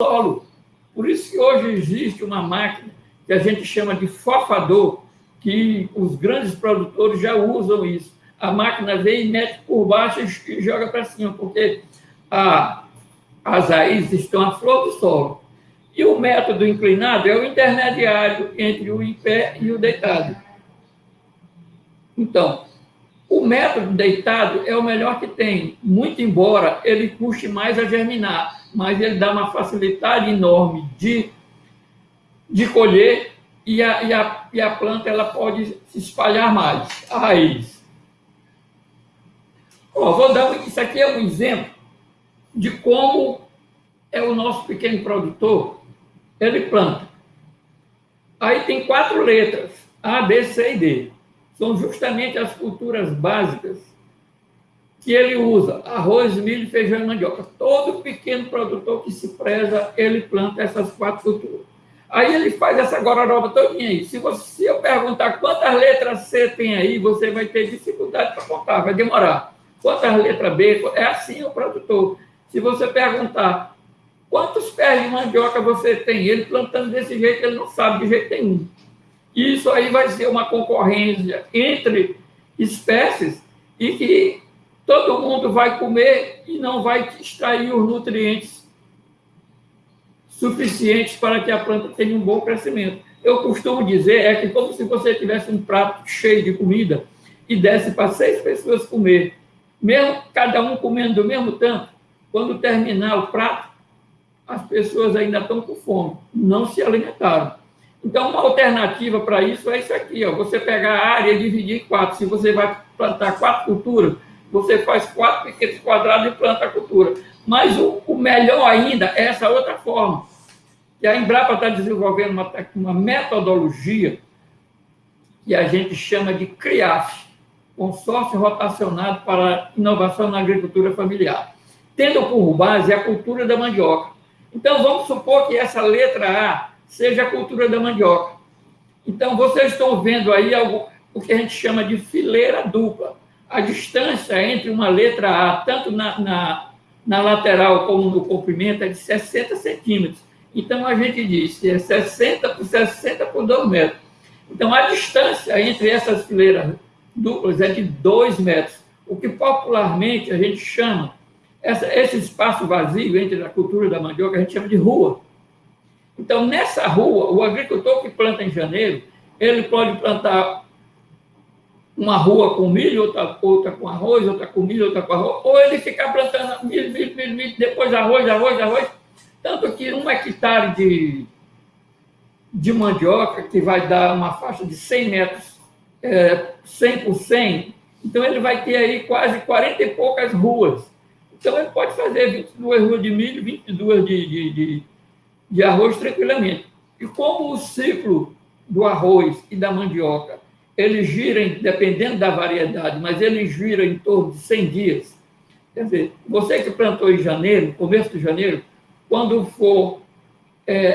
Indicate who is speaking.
Speaker 1: solo. Por isso que hoje existe uma máquina que a gente chama de fofador, que os grandes produtores já usam isso. A máquina vem e mete por baixo e joga para cima, porque a, as raízes estão à flor do solo. E o método inclinado é o intermediário entre o em pé e o deitado. Então, o método deitado é o melhor que tem, muito embora ele custe mais a germinar, mas ele dá uma facilidade enorme de, de colher e a, e, a, e a planta ela pode se espalhar mais, a raiz. Ó, vou dar, isso aqui é um exemplo de como é o nosso pequeno produtor ele planta. Aí tem quatro letras, A, B, C e D. São justamente as culturas básicas que ele usa, arroz, milho, feijão e mandioca. Todo pequeno produtor que se preza, ele planta essas quatro culturas. Aí ele faz essa gororoba todinha aí. Se, você, se eu perguntar quantas letras C tem aí, você vai ter dificuldade para contar, vai demorar. Quantas letras B? É assim o produtor. Se você perguntar Quantos pés de mandioca você tem? Ele plantando desse jeito, ele não sabe de jeito nenhum. Isso aí vai ser uma concorrência entre espécies e que todo mundo vai comer e não vai extrair os nutrientes suficientes para que a planta tenha um bom crescimento. Eu costumo dizer é que como se você tivesse um prato cheio de comida e desse para seis pessoas comer, mesmo cada um comendo do mesmo tanto, quando terminar o prato, as pessoas ainda estão com fome, não se alimentaram. Então, uma alternativa para isso é isso aqui, ó, você pegar a área e dividir em quatro. Se você vai plantar quatro culturas, você faz quatro pequenos quadrados e planta a cultura. Mas o, o melhor ainda é essa outra forma, que a Embrapa está desenvolvendo uma, uma metodologia que a gente chama de CRIAF, Consórcio Rotacionado para Inovação na Agricultura Familiar, tendo por base a cultura da mandioca. Então, vamos supor que essa letra A seja a cultura da mandioca. Então, vocês estão vendo aí algo, o que a gente chama de fileira dupla. A distância entre uma letra A, tanto na, na, na lateral como no comprimento, é de 60 centímetros. Então, a gente diz que é 60 por 60 por 2 metros. Então, a distância entre essas fileiras duplas é de 2 metros, o que popularmente a gente chama essa, esse espaço vazio entre a cultura da mandioca a gente chama de rua. Então, nessa rua, o agricultor que planta em janeiro, ele pode plantar uma rua com milho, outra, outra com arroz, outra com milho, outra com arroz, ou ele ficar plantando milho, milho, milho, milho depois arroz, arroz, arroz. Tanto que um hectare de, de mandioca, que vai dar uma faixa de 100 metros, é, 100 por 100, então ele vai ter aí quase 40 e poucas ruas. Então, ele pode fazer 22 ruas de milho, 22 de, de, de, de arroz tranquilamente. E como o ciclo do arroz e da mandioca, ele gira, dependendo da variedade, mas ele gira em torno de 100 dias. Quer dizer, você que plantou em janeiro, começo de janeiro, quando for é,